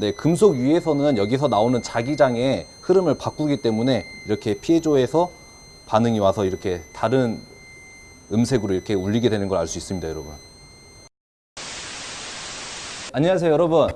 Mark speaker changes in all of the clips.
Speaker 1: 네, 금속 위에서는 여기서 나오는 자기장의 흐름을 바꾸기 때문에 이렇게 피해조에서 반응이 와서 이렇게 다른 음색으로 이렇게 울리게 되는 걸 알 수 있습니다, 여러분. 안녕하세요, 여러분.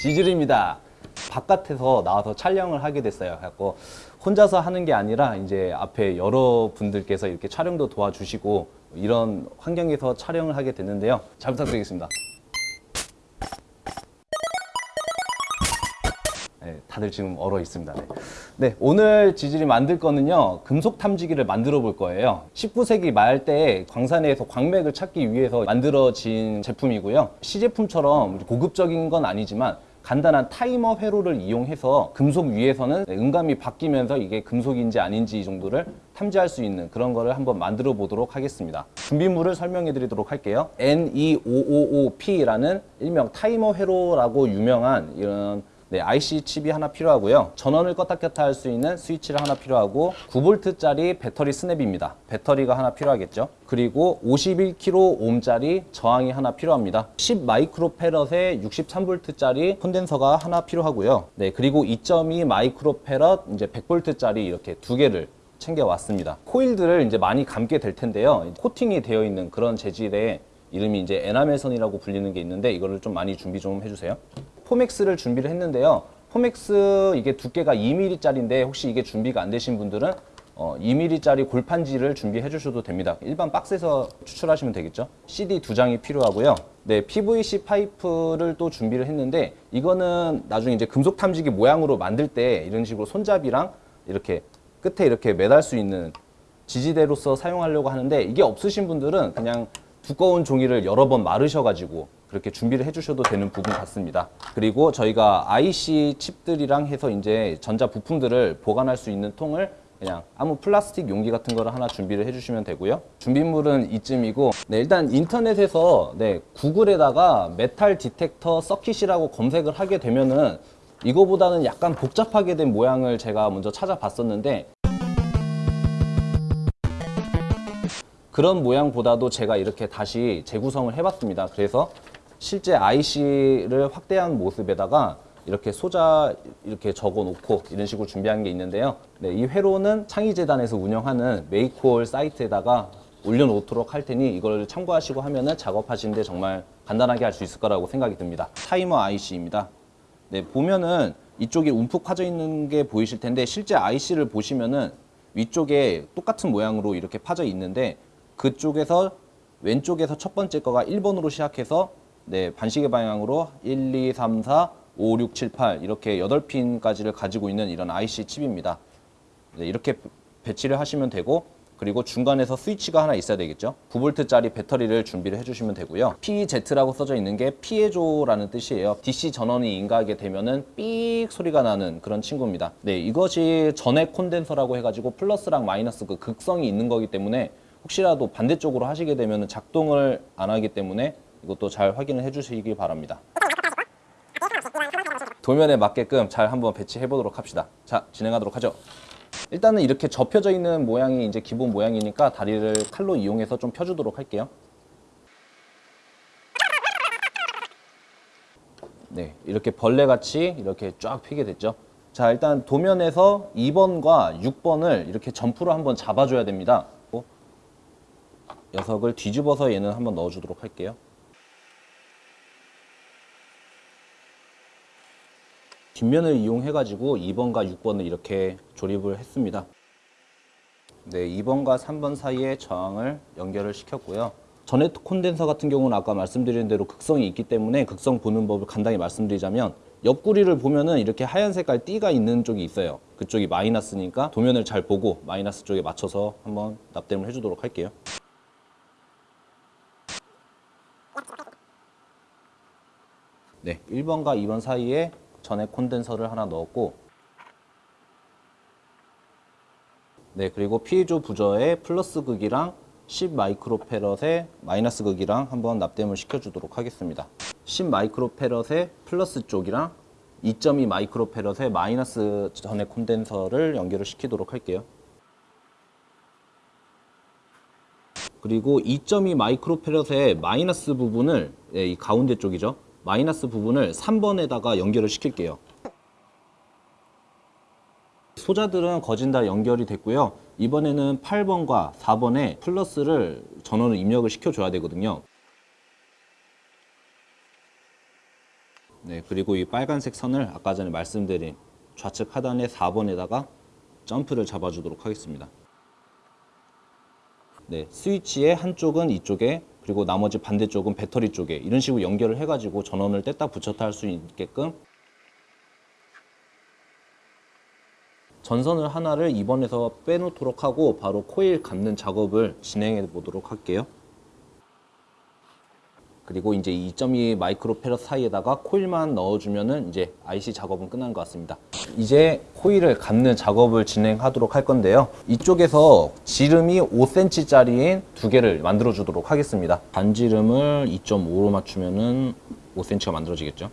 Speaker 1: 지질입니다. 바깥에서 나와서 촬영을 하게 됐어요. 그래갖고 혼자서 하는 게 아니라 이제 앞에 여러분들께서 이렇게 촬영도 도와주시고 이런 환경에서 촬영을 하게 됐는데요. 잘 부탁드리겠습니다. 네, 다들 지금 얼어 있습니다. 네. 네, 오늘 지질이 만들 거는요, 금속 탐지기를 만들어 볼 거예요. 19세기 말 때 광산에서 광맥을 찾기 위해서 만들어진 제품이고요. 시제품처럼 고급적인 건 아니지만 간단한 타이머 회로를 이용해서 금속 위에서는 음감이 바뀌면서 이게 금속인지 아닌지 정도를 탐지할 수 있는 그런 거를 한번 만들어 보도록 하겠습니다. 준비물을 설명해 드리도록 할게요. N2555P라는 일명 타이머 회로라고 유명한 이런 네, IC 칩이 하나 필요하고요. 전원을 껐다 켰다 할 수 있는 스위치를 하나 필요하고 9V짜리 배터리 스냅입니다. 배터리가 하나 필요하겠죠. 그리고 51kΩ짜리 저항이 하나 필요합니다. 10 마이크로페럿에 63V짜리 콘덴서가 하나 필요하고요. 네, 그리고 2.2 마이크로페럿 이제 100V짜리 이렇게 두 개를 챙겨왔습니다. 코일들을 이제 많이 감게 될 텐데요. 코팅이 되어 있는 그런 재질의 이름이 이제 에나멜선이라고 불리는 게 있는데 이거를 좀 많이 준비 좀 해주세요. 포맥스를 준비를 했는데요. 포맥스 이게 두께가 2mm짜리인데 혹시 이게 준비가 안 되신 분들은 어, 2mm짜리 골판지를 준비해 주셔도 됩니다. 일반 박스에서 추출하시면 되겠죠. CD 두 장이 필요하고요. 네, PVC 파이프를 또 준비를 했는데 이거는 나중에 이제 금속 탐지기 모양으로 만들 때 이런 식으로 손잡이랑 이렇게 끝에 이렇게 매달 수 있는 지지대로서 사용하려고 하는데 이게 없으신 분들은 그냥 두꺼운 종이를 여러 번 마르셔가지고 그렇게 준비를 해주셔도 되는 부분 같습니다. 그리고 저희가 IC 칩들이랑 해서 이제 전자 부품들을 보관할 수 있는 통을 그냥 아무 플라스틱 용기 같은 거를 하나 준비를 해주시면 되고요. 준비물은 이쯤이고 네, 일단 인터넷에서 네, 구글에다가 metal detector circuit이라고 검색을 하게 되면은 이거보다는 약간 복잡하게 된 모양을 제가 먼저 찾아봤었는데 그런 모양보다도 제가 이렇게 다시 재구성을 해봤습니다. 그래서 실제 IC를 확대한 모습에다가 이렇게 소자 이렇게 적어 놓고 이런 식으로 준비한 게 있는데요. 네, 이 회로는 창의재단에서 운영하는 메이콜 사이트에다가 올려놓도록 할 테니 이걸 참고하시고 하면은 작업하시는데 정말 간단하게 할 수 있을 거라고 생각이 듭니다. 타이머 IC입니다. 네, 보면은 이쪽에 움푹 파져 있는 게 보이실 텐데 실제 IC를 보시면은 위쪽에 똑같은 모양으로 이렇게 파져 있는데 그쪽에서 왼쪽에서 첫 번째 거가 1번으로 시작해서 네, 반시계 방향으로 1, 2, 3, 4, 5, 6, 7, 8 이렇게 8핀까지를 가지고 있는 이런 IC 칩입니다. 네, 이렇게 배치를 하시면 되고 그리고 중간에서 스위치가 하나 있어야 되겠죠. 9V짜리 배터리를 준비를 해주시면 되고요. PZ라고 써져 있는 게 피해조라는 뜻이에요. DC 전원이 인가하게 되면은 삑 소리가 나는 그런 친구입니다. 네, 이것이 전액 콘덴서라고 해가지고 플러스랑 마이너스 그 극성이 있는 거기 때문에 혹시라도 반대쪽으로 하시게 되면 작동을 안 하기 때문에 이것도 잘 확인을 해주시기 바랍니다. 도면에 맞게끔 잘 한번 배치해 보도록 합시다. 자, 진행하도록 하죠. 일단은 이렇게 접혀져 있는 모양이 이제 기본 모양이니까 다리를 칼로 이용해서 좀 펴주도록 할게요. 네, 이렇게 벌레같이 이렇게 쫙 피게 됐죠. 자, 일단 도면에서 2번과 6번을 이렇게 점프로 한번 잡아줘야 됩니다. 녀석을 뒤집어서 얘는 한번 넣어주도록 할게요. 뒷면을 이용해가지고 2번과 6번을 이렇게 조립을 했습니다. 네, 2번과 3번 사이에 저항을 연결을 시켰고요. 전해트 콘덴서 같은 경우는 아까 말씀드린 대로 극성이 있기 때문에 극성 보는 법을 간단히 말씀드리자면 옆구리를 보면은 이렇게 하얀 색깔 띠가 있는 쪽이 있어요. 그쪽이 마이너스니까 도면을 잘 보고 마이너스 쪽에 맞춰서 한번 납땜을 해주도록 할게요. 네, 1번과 2번 사이에 전액 콘덴서를 하나 넣었고 네, 그리고 피조 부저의 플러스 극이랑 10 마이크로페럿의 마이너스 극이랑 한번 납땜을 시켜주도록 하겠습니다. 10 마이크로페럿의 플러스 쪽이랑 2.2 마이크로페럿의 마이너스 전액 콘덴서를 연결을 시키도록 할게요. 그리고 2.2 마이크로페럿의 마이너스 부분을 예, 이 가운데 쪽이죠. 마이너스 부분을 3번에다가 연결을 시킬게요. 소자들은 거진 다 연결이 됐고요. 이번에는 8번과 4번에 플러스를 전원을 입력을 시켜줘야 되거든요. 네, 그리고 이 빨간색 선을 아까 전에 말씀드린 좌측 하단의 4번에다가 점프를 잡아주도록 하겠습니다. 네, 스위치의 한쪽은 이쪽에 그리고 나머지 반대쪽은 배터리 쪽에 이런 식으로 연결을 해가지고 전원을 뗐다 붙였다 할 수 있게끔 전선을 하나를 2번에서 빼놓도록 하고 바로 코일 감는 작업을 진행해 보도록 할게요. 그리고 이제 2.2 마이크로 페럿 사이에다가 코일만 넣어주면은 이제 IC 작업은 끝난 것 같습니다. 이제 코일을 감는 작업을 진행하도록 할 건데요. 이쪽에서 지름이 5cm짜리인 두 개를 만들어 주도록 하겠습니다. 반지름을 2.5로 맞추면 은 5cm가 만들어지겠죠.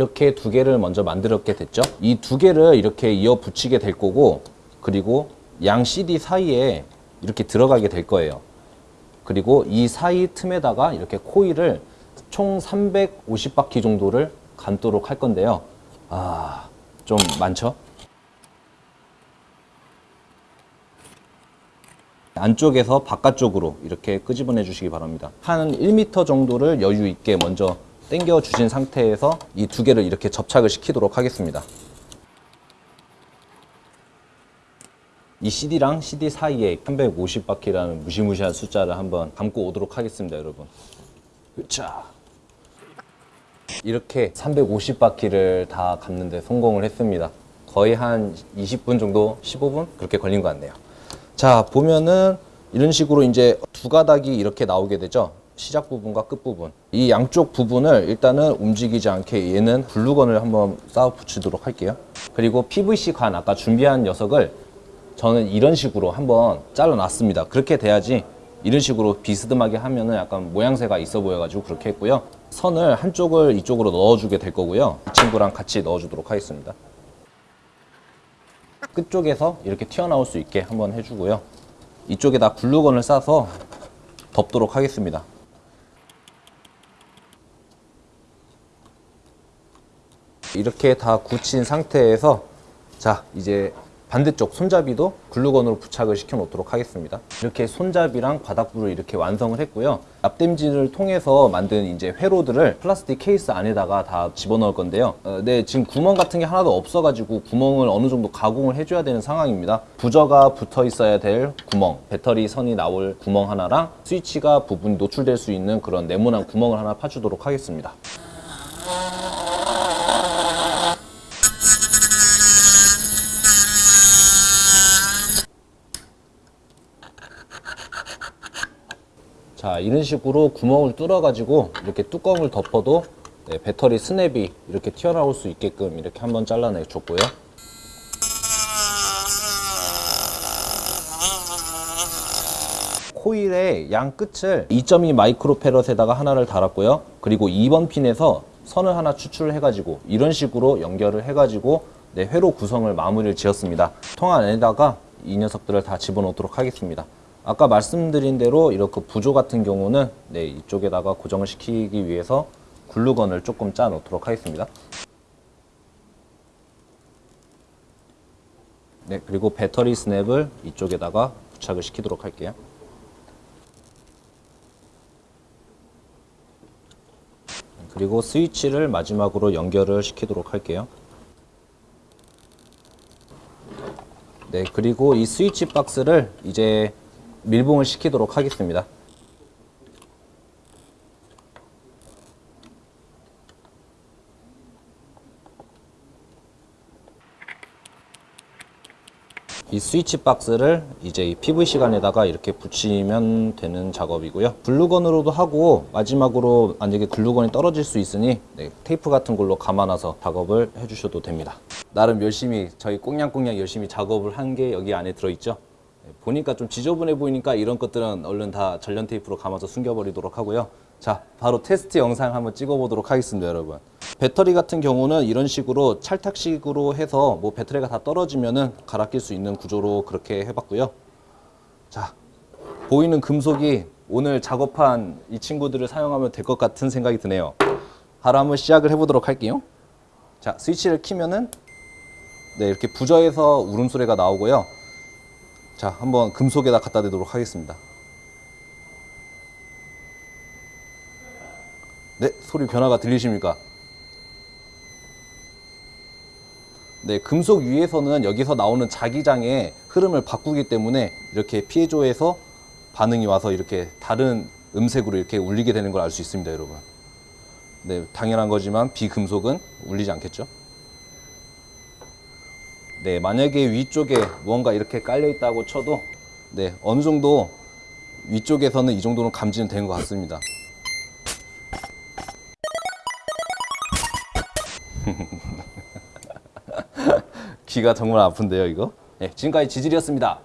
Speaker 1: 이렇게 두 개를 먼저 만들었게 됐죠. 이 두 개를 이렇게 이어 붙이게 될 거고 그리고 양 CD 사이에 이렇게 들어가게 될 거예요. 그리고 이 사이 틈에다가 이렇게 코일을 총 350바퀴 정도를 감도록 할 건데요. 아, 좀 많죠? 안쪽에서 바깥쪽으로 이렇게 끄집어내 주시기 바랍니다. 한 1m 정도를 여유 있게 먼저 당겨 주신 상태에서 이 두 개를 이렇게 접착을 시키도록 하겠습니다. 이 CD랑 CD 사이에 350바퀴라는 무시무시한 숫자를 한번 감고 오도록 하겠습니다, 여러분. 자, 이렇게 350바퀴를 다 감는데 성공을 했습니다. 거의 한 20분 정도, 15분 그렇게 걸린 것 같네요. 자, 보면은 이런 식으로 이제 두 가닥이 이렇게 나오게 되죠. 시작 부분과 끝 부분. 이 양쪽 부분을 일단은 움직이지 않게 얘는 글루건을 한번 쌓아 붙이도록 할게요. 그리고 PVC 관 아까 준비한 녀석을 저는 이런 식으로 한번 잘라 놨습니다. 그렇게 돼야지 이런 식으로 비스듬하게 하면은 약간 모양새가 있어 보여가지고 그렇게 했고요. 선을 한쪽을 이쪽으로 넣어주게 될 거고요. 이 친구랑 같이 넣어주도록 하겠습니다. 끝쪽에서 이렇게 튀어나올 수 있게 한번 해주고요. 이쪽에다 글루건을 싸서 덮도록 하겠습니다. 이렇게 다 굳힌 상태에서 자 이제 반대쪽 손잡이도 글루건으로 부착을 시켜 놓도록 하겠습니다. 이렇게 손잡이랑 바닥부를 이렇게 완성을 했고요. 납땜질을 통해서 만든 이제 회로들을 플라스틱 케이스 안에다가 다 집어넣을 건데요. 어, 네 지금 구멍 같은 게 하나도 없어 가지고 구멍을 어느 정도 가공을 해줘야 되는 상황입니다. 부저가 붙어 있어야 될 구멍 배터리 선이 나올 구멍 하나랑 스위치가 부분이 노출될 수 있는 그런 네모난 구멍을 하나 파주도록 하겠습니다 자 이런 식으로 구멍을 뚫어 가지고 이렇게 뚜껑을 덮어도 네, 배터리 스냅이 이렇게 튀어나올 수 있게끔 이렇게 한번 잘라내 줬고요. 코일의 양 끝을 2.2 마이크로 페럿에다가 하나를 달았고요. 그리고 2번 핀에서 선을 하나 추출해 가지고 이런 식으로 연결을 해 가지고 네, 회로 구성을 마무리를 지었습니다. 통 안에다가 이 녀석들을 다 집어넣도록 하겠습니다 아까 말씀드린 대로 이렇게 부조 같은 경우는 네, 이쪽에다가 고정을 시키기 위해서 글루건을 조금 짜 놓도록 하겠습니다. 네, 그리고 배터리 스냅을 이쪽에다가 부착을 시키도록 할게요. 그리고 스위치를 마지막으로 연결을 시키도록 할게요. 네, 그리고 이 스위치 박스를 이제 밀봉을 시키도록 하겠습니다. 이 스위치 박스를 이제 이 PVC관에다가 이렇게 붙이면 되는 작업이고요. 글루건으로도 하고 마지막으로 만약에 글루건이 떨어질 수 있으니 네, 테이프 같은 걸로 감아놔서 작업을 해주셔도 됩니다. 나름 열심히 저희 꽁냥꽁냥 열심히 작업을 한 게 여기 안에 들어있죠. 네, 보니까 좀 지저분해 보이니까 이런 것들은 얼른 다 전련 테이프로 감아서 숨겨버리도록 하고요. 자, 바로 테스트 영상 한번 찍어보도록 하겠습니다, 여러분. 배터리 같은 경우는 이런 식으로 찰탁식으로 해서 뭐 배터리가 다 떨어지면은 갈아 낄 수 있는 구조로 그렇게 해봤고요. 자, 보이는 금속이 오늘 작업한 이 친구들을 사용하면 될 것 같은 생각이 드네요. 바로 한번 시작을 해보도록 할게요. 자, 스위치를 키면은 네, 이렇게 부저에서 울음소리가 나오고요. 자, 한번 금속에다 갖다 대도록 하겠습니다. 네, 소리 변화가 들리십니까? 네, 금속 위에서는 여기서 나오는 자기장의 흐름을 바꾸기 때문에 이렇게 피해조에서 반응이 와서 이렇게 다른 음색으로 이렇게 울리게 되는 걸 알 수 있습니다, 여러분. 네, 당연한 거지만 비금속은 울리지 않겠죠? 네, 만약에 위쪽에 무언가 이렇게 깔려 있다고 쳐도 네, 어느 정도 위쪽에서는 이 정도는 감지는 된 것 같습니다. 귀가 정말 아픈데요, 이거? 네, 지금까지 지질이었습니다.